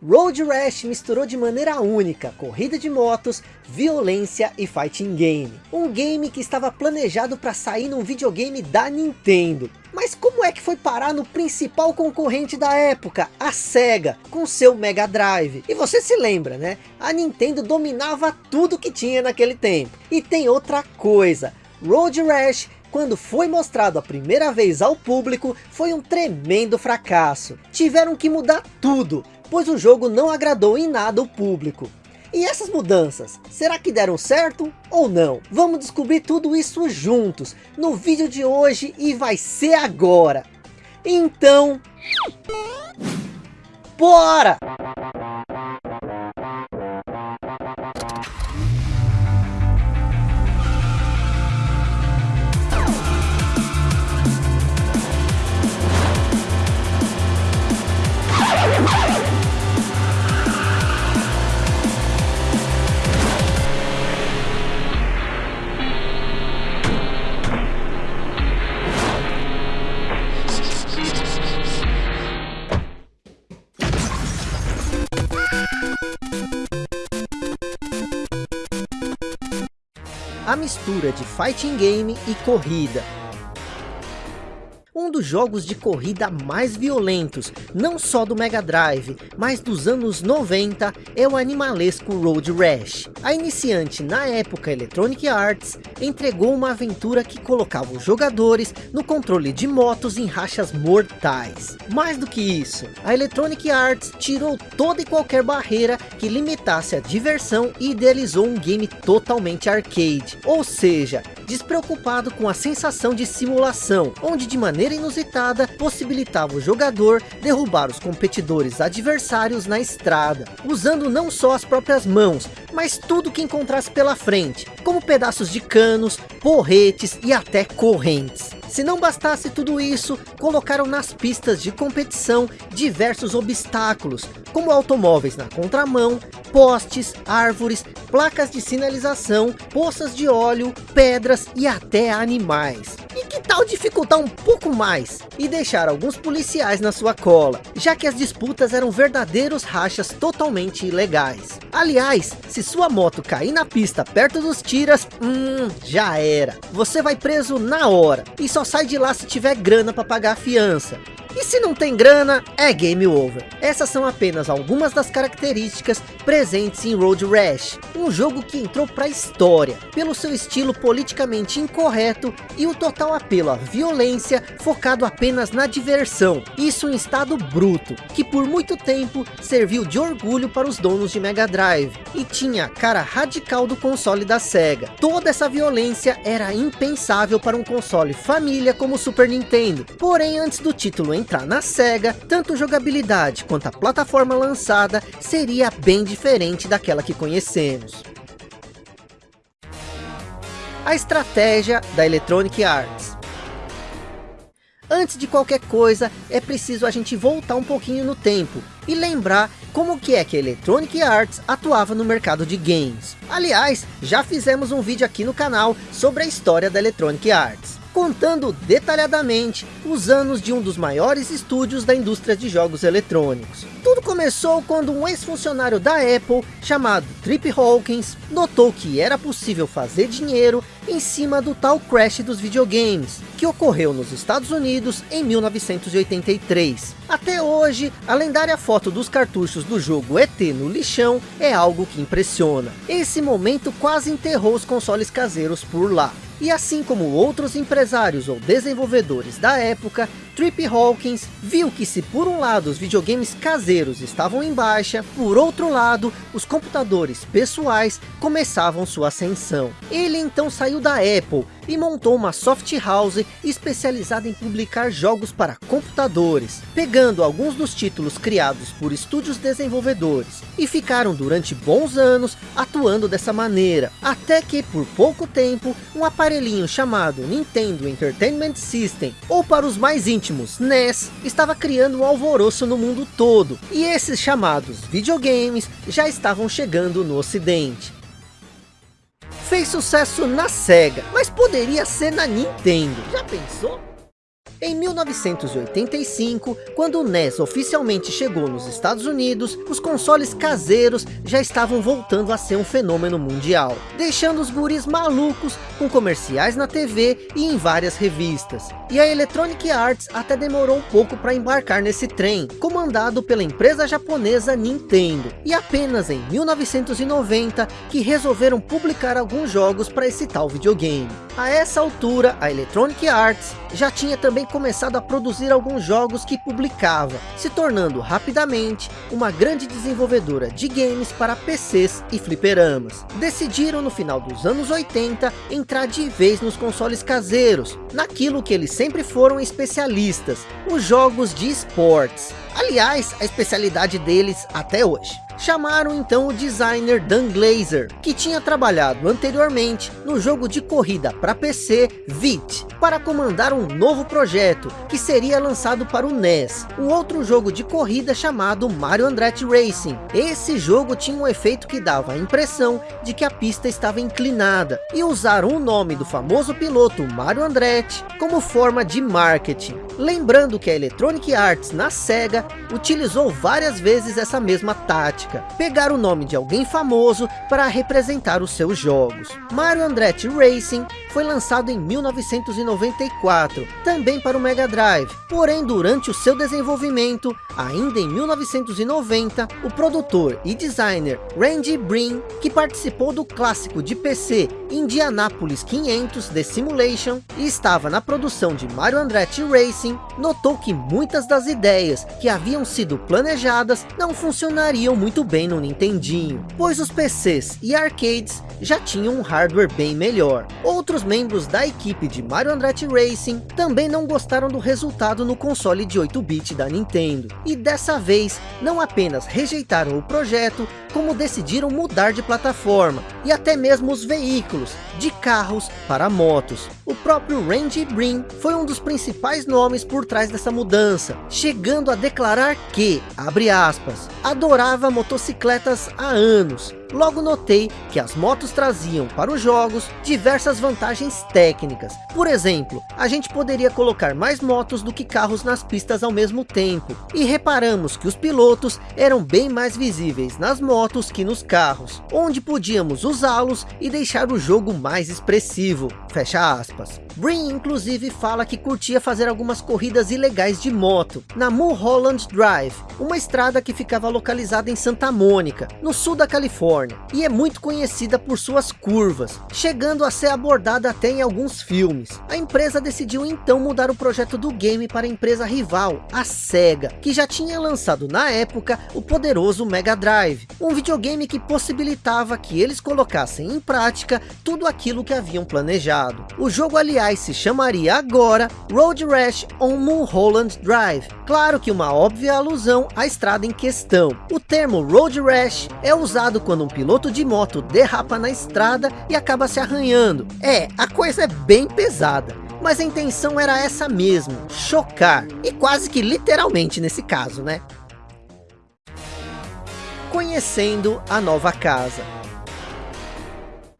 Road Rash misturou de maneira única corrida de motos, violência e fighting game. Um game que estava planejado para sair num videogame da Nintendo. Mas como é que foi parar no principal concorrente da época, a SEGA, com seu Mega Drive? E você se lembra, né? A Nintendo dominava tudo que tinha naquele tempo. E tem outra coisa, Road Rash quando foi mostrado a primeira vez ao público, foi um tremendo fracasso. Tiveram que mudar tudo, pois o jogo não agradou em nada o público. E essas mudanças, será que deram certo ou não? Vamos descobrir tudo isso juntos, no vídeo de hoje e vai ser agora. Então... Bora! A mistura de fighting game e corrida. Dos jogos de corrida mais violentos, não só do Mega Drive, mas dos anos 90, é o animalesco Road Rash. A iniciante na época Electronic Arts, entregou uma aventura que colocava os jogadores no controle de motos em rachas mortais. Mais do que isso, a Electronic Arts tirou toda e qualquer barreira que limitasse a diversão e idealizou um game totalmente arcade, ou seja, despreocupado com a sensação de simulação, onde de maneira inusitada possibilitava o jogador derrubar os competidores adversários na estrada, usando não só as próprias mãos, mas tudo que encontrasse pela frente, como pedaços de canos, porretes e até correntes. Se não bastasse tudo isso, colocaram nas pistas de competição diversos obstáculos, como automóveis na contramão, postes, árvores, placas de sinalização, poças de óleo, pedras e até animais. Dificultar um pouco mais e deixar alguns policiais na sua cola, já que as disputas eram verdadeiros rachas totalmente ilegais. Aliás, se sua moto cair na pista perto dos tiras, hum, já era. Você vai preso na hora e só sai de lá se tiver grana para pagar a fiança. E se não tem grana, é game over. Essas são apenas algumas das características presentes em Road Rash, um jogo que entrou para a história, pelo seu estilo politicamente incorreto e o total apelo à violência focado apenas na diversão, isso em estado bruto, que por muito tempo serviu de orgulho para os donos de Mega Drive, e tinha a cara radical do console da SEGA. Toda essa violência era impensável para um console família como o Super Nintendo, porém antes do título entrar na SEGA, tanto jogabilidade quanto a plataforma lançada seria bem diferente daquela que conhecemos. A estratégia da Electronic Arts Antes de qualquer coisa, é preciso a gente voltar um pouquinho no tempo e lembrar como que é que a Electronic Arts atuava no mercado de games. Aliás, já fizemos um vídeo aqui no canal sobre a história da Electronic Arts contando detalhadamente os anos de um dos maiores estúdios da indústria de jogos eletrônicos. Tudo começou quando um ex-funcionário da Apple, chamado Trip Hawkins, notou que era possível fazer dinheiro em cima do tal crash dos videogames, que ocorreu nos Estados Unidos em 1983. Até hoje, a lendária foto dos cartuchos do jogo ET no lixão é algo que impressiona. Esse momento quase enterrou os consoles caseiros por lá. E assim como outros empresários ou desenvolvedores da época, Trip Hawkins viu que se por um lado os videogames caseiros estavam em baixa, por outro lado, os computadores pessoais começavam sua ascensão. Ele então saiu da Apple e montou uma soft house especializada em publicar jogos para computadores, pegando alguns dos títulos criados por estúdios desenvolvedores, e ficaram durante bons anos atuando dessa maneira, até que por pouco tempo, um aparelhinho chamado Nintendo Entertainment System, ou para os mais íntimos, NES, estava criando um alvoroço no mundo todo, e esses chamados videogames já estavam chegando no ocidente fez sucesso na SEGA, mas poderia ser na Nintendo. Já pensou? Em 1985, quando o NES oficialmente chegou nos Estados Unidos, os consoles caseiros já estavam voltando a ser um fenômeno mundial, deixando os guris malucos com comerciais na TV e em várias revistas. E a Electronic Arts até demorou um pouco para embarcar nesse trem, comandado pela empresa japonesa Nintendo. E apenas em 1990 que resolveram publicar alguns jogos para esse tal videogame. A essa altura, a Electronic Arts já tinha também começado a produzir alguns jogos que publicava, se tornando rapidamente uma grande desenvolvedora de games para PCs e fliperamas. Decidiram no final dos anos 80 entrar de vez nos consoles caseiros, naquilo que eles sempre foram especialistas, os jogos de esportes. Aliás, a especialidade deles até hoje. Chamaram então o designer Dan Glazer, que tinha trabalhado anteriormente no jogo de corrida para PC VIT, para comandar um novo projeto, que seria lançado para o NES, um outro jogo de corrida chamado Mario Andretti Racing. Esse jogo tinha um efeito que dava a impressão de que a pista estava inclinada, e usaram o nome do famoso piloto Mario Andretti como forma de marketing. Lembrando que a Electronic Arts na SEGA utilizou várias vezes essa mesma tática, pegar o nome de alguém famoso para representar os seus jogos. Mario Andretti Racing foi lançado em 1994, também para o Mega Drive, porém durante o seu desenvolvimento, ainda em 1990, o produtor e designer Randy Brin, que participou do clássico de PC Indianapolis 500 The Simulation e estava na produção de Mario Andretti Racing, notou que muitas das ideias que haviam sido planejadas não funcionariam muito bem no Nintendinho, pois os PCs e arcades já tinham um hardware bem melhor. Outros membros da equipe de Mario Andretti Racing também não gostaram do resultado no console de 8-bit da Nintendo, e dessa vez não apenas rejeitaram o projeto, como decidiram mudar de plataforma, e até mesmo os veículos, de carros para motos. O próprio Randy Brin foi um dos principais nomes por trás dessa mudança, chegando a declarar que, abre aspas, adorava motocicletas há anos, Logo notei que as motos traziam para os jogos diversas vantagens técnicas. Por exemplo, a gente poderia colocar mais motos do que carros nas pistas ao mesmo tempo. E reparamos que os pilotos eram bem mais visíveis nas motos que nos carros, onde podíamos usá-los e deixar o jogo mais expressivo. Fecha aspas. Brin inclusive fala que curtia fazer algumas corridas ilegais de moto, na Mulholland Drive, uma estrada que ficava localizada em Santa Mônica, no sul da Califórnia, e é muito conhecida por suas curvas, chegando a ser abordada até em alguns filmes. A empresa decidiu então mudar o projeto do game para a empresa rival, a SEGA, que já tinha lançado na época o poderoso Mega Drive, um videogame que possibilitava que eles colocassem em prática tudo aquilo que haviam planejado. O jogo aliás se chamaria agora Road Rash on Mulholland Drive, claro que uma óbvia alusão à estrada em questão. O termo Road Rash é usado quando um piloto de moto derrapa na estrada e acaba se arranhando. É, a coisa é bem pesada. Mas a intenção era essa mesmo, chocar. E quase que literalmente nesse caso, né? Conhecendo a nova casa.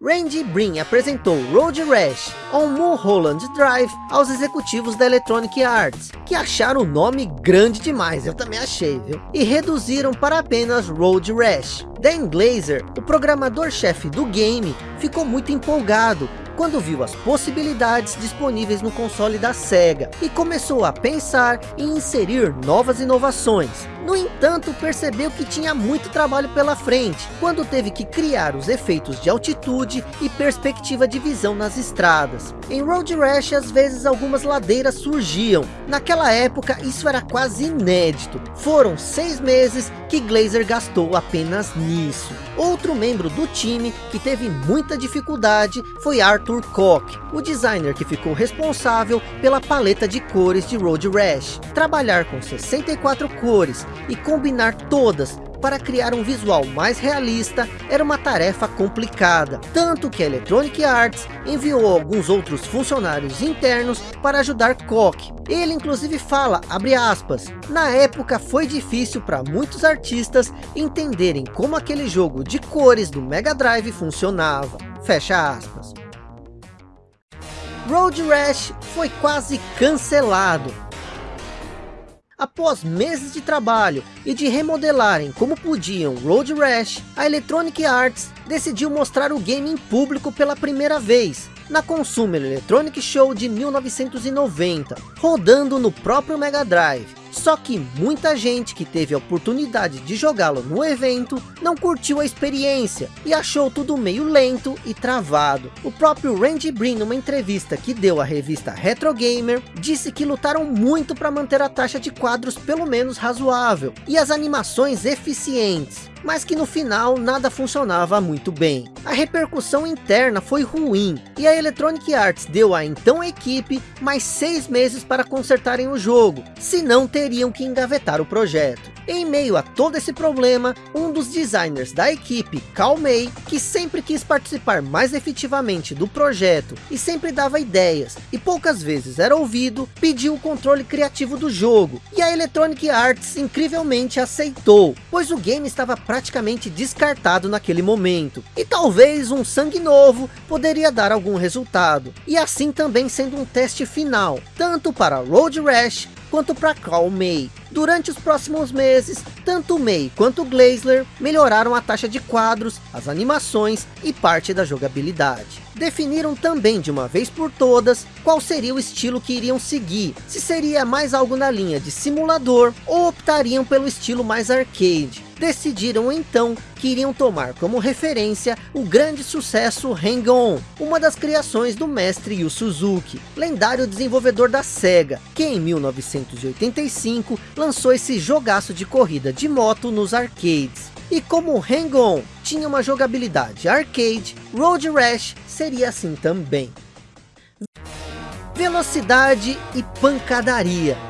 Randy Brin apresentou Road Rash on Mulholland Drive aos executivos da Electronic Arts, que acharam o nome grande demais, eu também achei, viu? E reduziram para apenas Road Rash. Dan Glazer, o programador-chefe do game, ficou muito empolgado quando viu as possibilidades disponíveis no console da SEGA e começou a pensar em inserir novas inovações. No entanto, percebeu que tinha muito trabalho pela frente, quando teve que criar os efeitos de altitude e perspectiva de visão nas estradas. Em Road Rash, às vezes algumas ladeiras surgiam. Naquela época, isso era quase inédito. Foram seis meses que Glazer gastou apenas nisso. Outro membro do time que teve muita dificuldade foi Arthur Koch, o designer que ficou responsável pela paleta de cores de Road Rash. Trabalhar com 64 cores e combinar todas para criar um visual mais realista era uma tarefa complicada, tanto que a Electronic Arts enviou alguns outros funcionários internos para ajudar Koch. Ele inclusive fala, aspas, na época foi difícil para muitos artistas entenderem como aquele jogo de cores do Mega Drive funcionava, fecha aspas. Road Rash foi quase cancelado. Após meses de trabalho e de remodelarem como podiam Road Rash, a Electronic Arts decidiu mostrar o game em público pela primeira vez, na Consumer Electronic Show de 1990, rodando no próprio Mega Drive. Só que muita gente que teve a oportunidade de jogá-lo no evento, não curtiu a experiência e achou tudo meio lento e travado. O próprio Randy Brin, numa entrevista que deu à revista Retro Gamer, disse que lutaram muito para manter a taxa de quadros pelo menos razoável, e as animações eficientes mas que no final nada funcionava muito bem. A repercussão interna foi ruim, e a Electronic Arts deu à então equipe mais seis meses para consertarem o jogo, senão teriam que engavetar o projeto. Em meio a todo esse problema, um dos designers da equipe, Cal May, que sempre quis participar mais efetivamente do projeto e sempre dava ideias e poucas vezes era ouvido, pediu o controle criativo do jogo. E a Electronic Arts incrivelmente aceitou, pois o game estava praticamente descartado naquele momento. E talvez um sangue novo poderia dar algum resultado. E assim também sendo um teste final, tanto para Road Rash quanto para Carl May. Durante os próximos meses, tanto May quanto Glazler melhoraram a taxa de quadros, as animações e parte da jogabilidade. Definiram também de uma vez por todas qual seria o estilo que iriam seguir, se seria mais algo na linha de simulador ou optariam pelo estilo mais arcade decidiram então que iriam tomar como referência o grande sucesso Hang-On, uma das criações do mestre Yu Suzuki, lendário desenvolvedor da SEGA, que em 1985 lançou esse jogaço de corrida de moto nos arcades. E como Hang-On tinha uma jogabilidade arcade, Road Rash seria assim também. Velocidade e pancadaria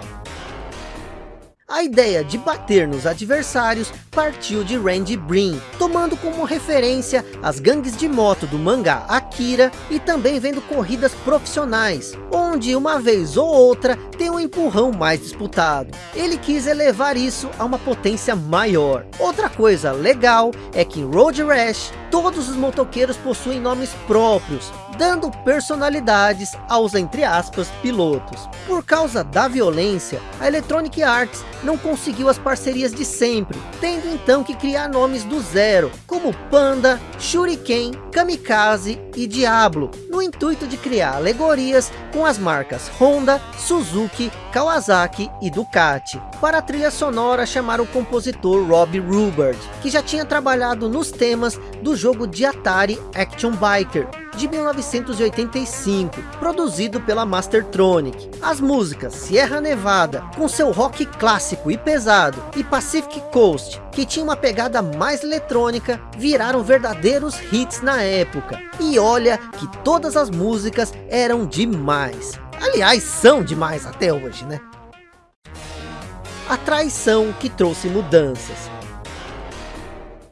a ideia de bater nos adversários partiu de Randy Brin, tomando como referência as gangues de moto do mangá Akira e também vendo corridas profissionais, onde uma vez ou outra tem um empurrão mais disputado. Ele quis elevar isso a uma potência maior. Outra coisa legal é que em Road Rash todos os motoqueiros possuem nomes próprios, dando personalidades aos, entre aspas, pilotos. Por causa da violência, a Electronic Arts não conseguiu as parcerias de sempre, tendo então que criar nomes do zero, como Panda, Shuriken, Kamikaze e Diablo, no intuito de criar alegorias com as marcas Honda, Suzuki, Kawasaki e Ducati. Para a trilha sonora chamaram o compositor Rob Rubert, que já tinha trabalhado nos temas do jogo de Atari Action Biker, de 1985, produzido pela Mastertronic. As músicas Sierra Nevada, com seu rock clássico e pesado, e Pacific Coast, que tinha uma pegada mais eletrônica, viraram verdadeiros hits na época. E olha que todas as músicas eram demais. Aliás, são demais até hoje, né? A traição que trouxe mudanças.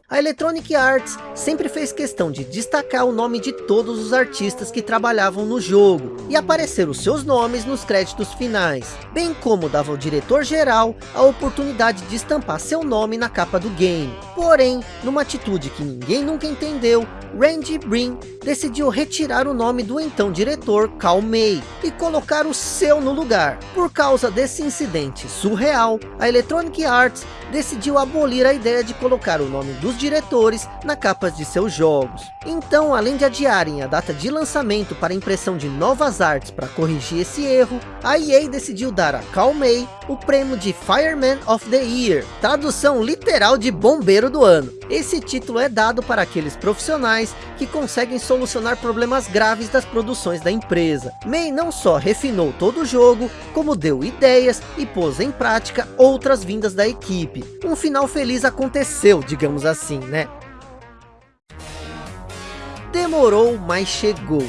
A Electronic Arts sempre fez questão de destacar o nome de todos os artistas que trabalhavam no jogo e aparecer os seus nomes nos créditos finais, bem como dava ao diretor-geral a oportunidade de estampar seu nome na capa do game. Porém, numa atitude que ninguém nunca entendeu, Randy Brin decidiu retirar o nome do então diretor Cal May e colocar o seu no lugar. Por causa desse incidente surreal, a Electronic Arts decidiu abolir a ideia de colocar o nome dos diretores na capa de seus jogos. Então, além de adiarem a data de lançamento para impressão de novas artes para corrigir esse erro, a EA decidiu dar a Cal May o prêmio de Fireman of the Year, tradução literal de bombeiro do ano. Esse título é dado para aqueles profissionais que conseguem solucionar problemas graves das produções da empresa. May não só refinou todo o jogo, como deu ideias e pôs em prática outras vindas da equipe. Um final feliz aconteceu, digamos assim, né? Demorou, mas chegou.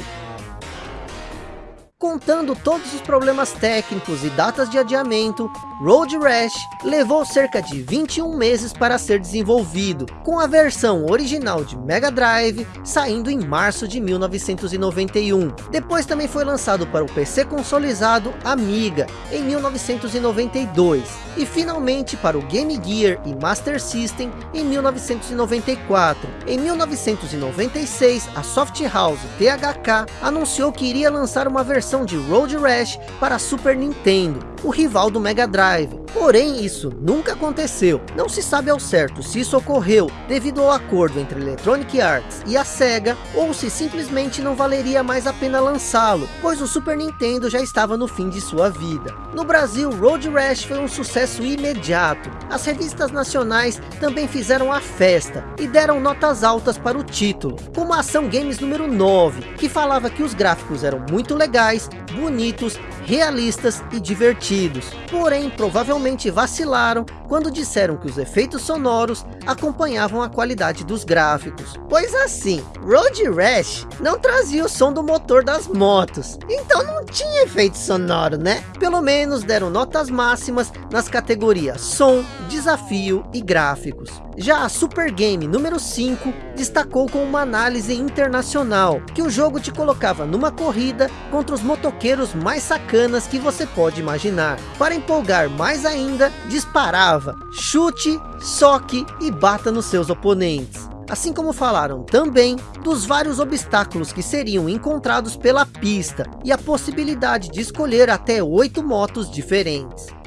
Contando todos os problemas técnicos e datas de adiamento, Road Rash levou cerca de 21 meses para ser desenvolvido, com a versão original de Mega Drive saindo em março de 1991. Depois também foi lançado para o PC consolizado Amiga em 1992 e finalmente para o Game Gear e Master System em 1994. Em 1996, a Soft House THK anunciou que iria lançar uma versão versão de Road Rash para Super Nintendo, o rival do Mega Drive. Porém, isso nunca aconteceu. Não se sabe ao certo se isso ocorreu devido ao acordo entre Electronic Arts e a SEGA, ou se simplesmente não valeria mais a pena lançá-lo, pois o Super Nintendo já estava no fim de sua vida. No Brasil, Road Rash foi um sucesso imediato. As revistas nacionais também fizeram a festa e deram notas altas para o título, como a Ação Games número 9, que falava que os gráficos eram muito legais, bonitos, realistas e divertidos. Porém, provavelmente vacilaram quando disseram que os efeitos sonoros acompanhavam a qualidade dos gráficos. Pois assim, Road Rash não trazia o som do motor das motos, então não tinha efeito sonoro, né? Pelo menos deram notas máximas nas categorias som, desafio e gráficos. Já a Super Game número 5 destacou com uma análise internacional, que o jogo te colocava numa corrida contra os motoqueiros mais sacanas que você pode imaginar. Para empolgar mais ainda, disparava, chute, soque e bata nos seus oponentes. Assim como falaram também dos vários obstáculos que seriam encontrados pela pista e a possibilidade de escolher até oito motos diferentes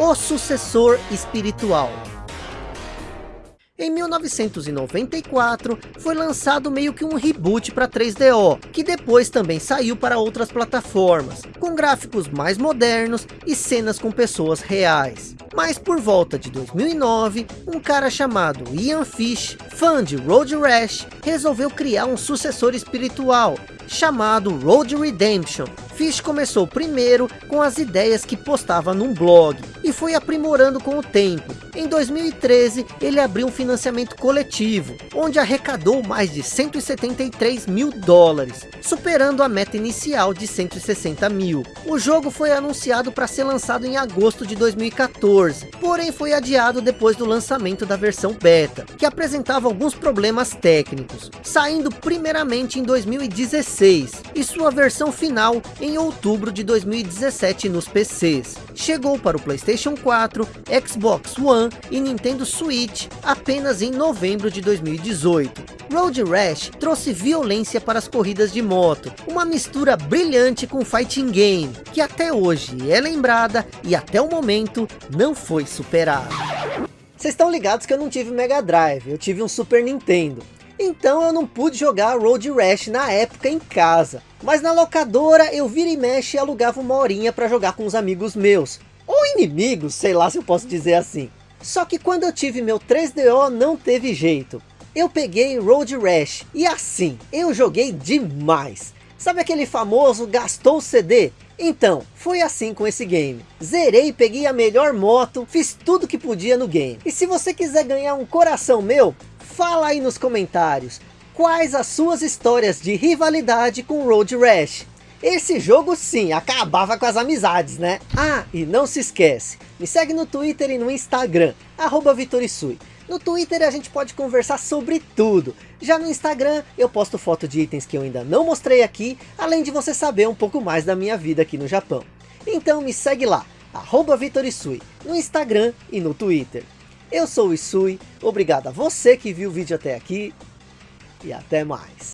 o sucessor espiritual. Em 1994, foi lançado meio que um reboot para 3DO, que depois também saiu para outras plataformas, com gráficos mais modernos e cenas com pessoas reais. Mas por volta de 2009, um cara chamado Ian Fish, fã de Road Rash, resolveu criar um sucessor espiritual, chamado Road Redemption. Fish começou primeiro com as ideias que postava num blog e foi aprimorando com o tempo. Em 2013 ele abriu um financiamento coletivo, onde arrecadou mais de 173 mil dólares, superando a meta inicial de 160 mil. O jogo foi anunciado para ser lançado em agosto de 2014, porém foi adiado depois do lançamento da versão beta, que apresentava alguns problemas técnicos, saindo primeiramente em 2016 e sua versão final em outubro de 2017 nos PCs. Chegou para o Playstation 4, Xbox One e Nintendo Switch apenas em novembro de 2018. Road Rash trouxe violência para as corridas de moto, uma mistura brilhante com fighting game, que até hoje é lembrada e até o momento não foi superada. Vocês estão ligados que eu não tive Mega Drive, eu tive um Super Nintendo. Então eu não pude jogar Road Rash na época em casa. Mas na locadora eu vira e mexe e alugava uma horinha para jogar com os amigos meus. Ou inimigos, sei lá se eu posso dizer assim. Só que quando eu tive meu 3DO não teve jeito. Eu peguei Road Rash e assim, eu joguei demais. Sabe aquele famoso gastou CD? Então, foi assim com esse game. Zerei, peguei a melhor moto, fiz tudo que podia no game. E se você quiser ganhar um coração meu, Fala aí nos comentários, quais as suas histórias de rivalidade com Road Rash? Esse jogo sim, acabava com as amizades, né? Ah, e não se esquece, me segue no Twitter e no Instagram, arroba Vitorisui. No Twitter a gente pode conversar sobre tudo. Já no Instagram eu posto foto de itens que eu ainda não mostrei aqui, além de você saber um pouco mais da minha vida aqui no Japão. Então me segue lá, arroba Vitorisui, no Instagram e no Twitter. Eu sou o Isui, obrigado a você que viu o vídeo até aqui e até mais.